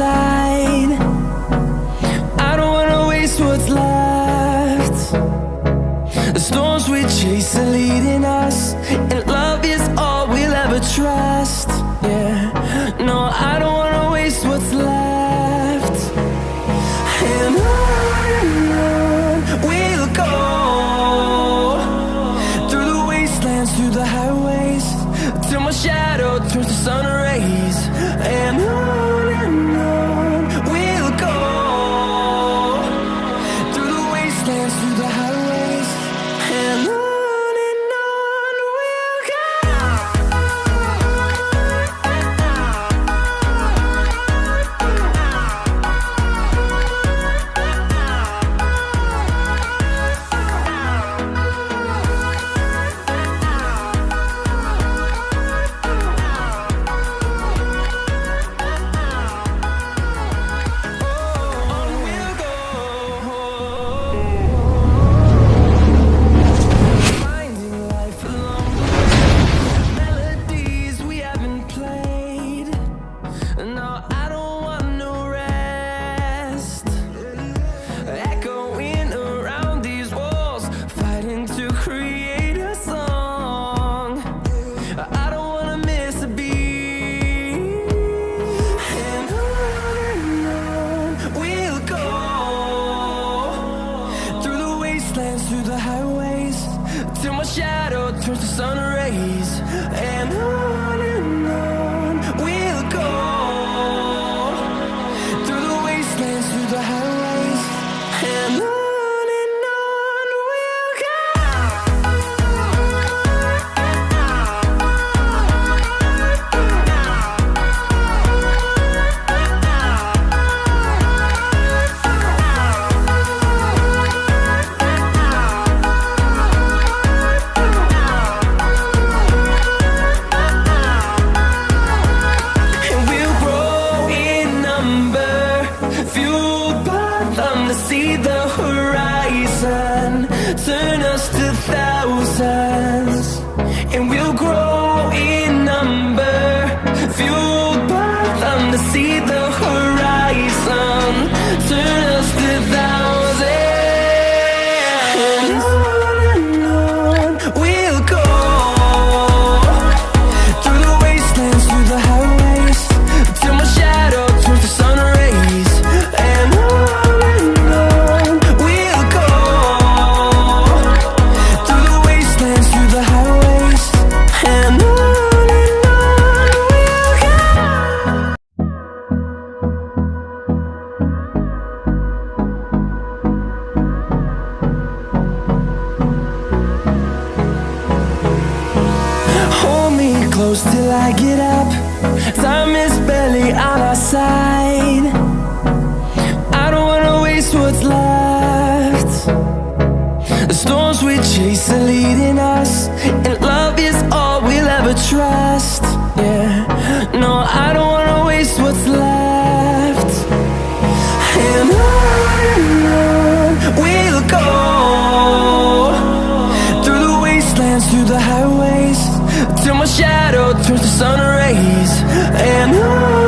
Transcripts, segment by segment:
inside I don't wanna waste what's left. The storms we chase are leading us through the highways Till my shadow turns to sun rays. And I and we'll grow. close till I get up. Time is barely on our side. I don't wanna waste what's left. The storms we chase are leading us And love is all we'll ever trust. Yeah, no, I don't wanna waste what's left. And on we'll go Through the wastelands, through the highways till my shadow turns to sun rays. And I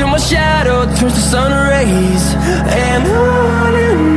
till my shadow turns to sun rays. And on and on